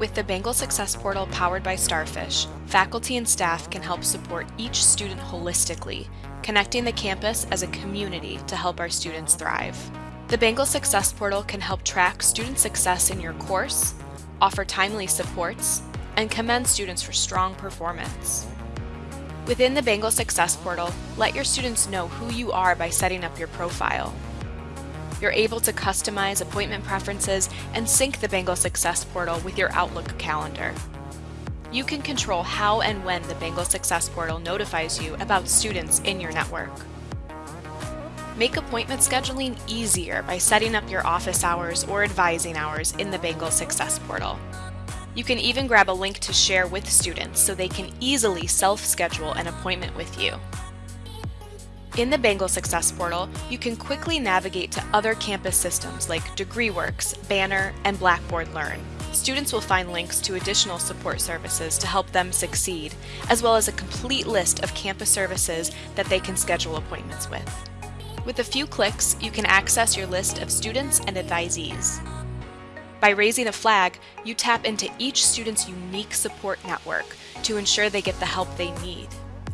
With the Bengal Success Portal powered by Starfish, faculty and staff can help support each student holistically, connecting the campus as a community to help our students thrive. The Bengal Success Portal can help track student success in your course, offer timely supports, and commend students for strong performance. Within the Bengal Success Portal, let your students know who you are by setting up your profile. You're able to customize appointment preferences and sync the Bengal Success Portal with your Outlook calendar. You can control how and when the Bengal Success Portal notifies you about students in your network. Make appointment scheduling easier by setting up your office hours or advising hours in the Bengal Success Portal. You can even grab a link to share with students so they can easily self-schedule an appointment with you. In the Bengal Success Portal, you can quickly navigate to other campus systems like DegreeWorks, Banner, and Blackboard Learn. Students will find links to additional support services to help them succeed, as well as a complete list of campus services that they can schedule appointments with. With a few clicks, you can access your list of students and advisees. By raising a flag, you tap into each student's unique support network to ensure they get the help they need.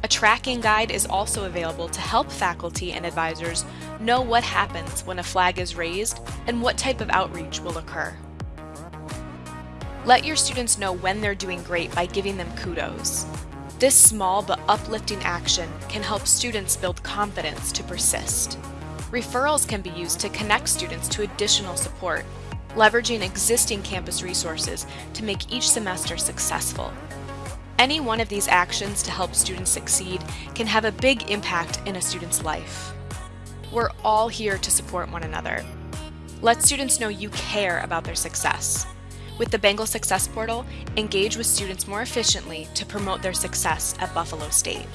A tracking guide is also available to help faculty and advisors know what happens when a flag is raised and what type of outreach will occur. Let your students know when they're doing great by giving them kudos. This small but uplifting action can help students build confidence to persist. Referrals can be used to connect students to additional support, leveraging existing campus resources to make each semester successful. Any one of these actions to help students succeed can have a big impact in a student's life. We're all here to support one another. Let students know you care about their success. With the Bengal Success Portal, engage with students more efficiently to promote their success at Buffalo State.